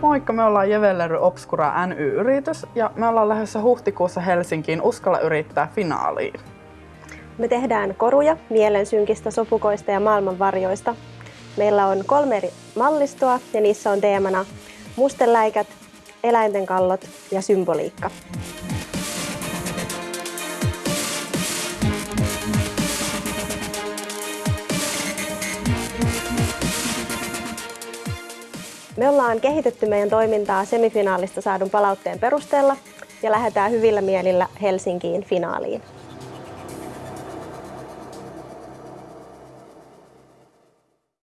Moikka, me ollaan Jevellery Obscura NY-yritys ja me ollaan lähdössä huhtikuussa Helsinkiin Uskalla yrittää finaaliin. Me tehdään koruja mielensynkistä, sopukoista ja maailmanvarjoista. Meillä on kolme eri mallistoa ja niissä on teemana mustenläikät, eläinten kallot ja symboliikka. Me ollaan kehitetty meidän toimintaa semifinaalista saadun palautteen perusteella ja lähdetään hyvillä mielillä Helsinkiin finaaliin.